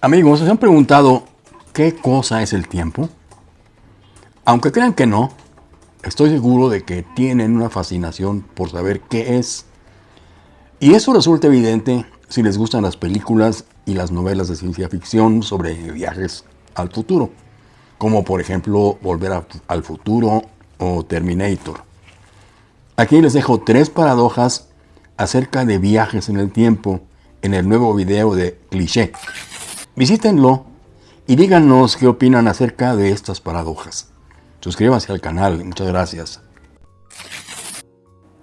Amigos, ¿se han preguntado qué cosa es el tiempo? Aunque crean que no, estoy seguro de que tienen una fascinación por saber qué es. Y eso resulta evidente si les gustan las películas y las novelas de ciencia ficción sobre viajes al futuro, como por ejemplo Volver al futuro o Terminator. Aquí les dejo tres paradojas acerca de viajes en el tiempo en el nuevo video de Cliché. Visítenlo y díganos qué opinan acerca de estas paradojas. Suscríbanse al canal, muchas gracias.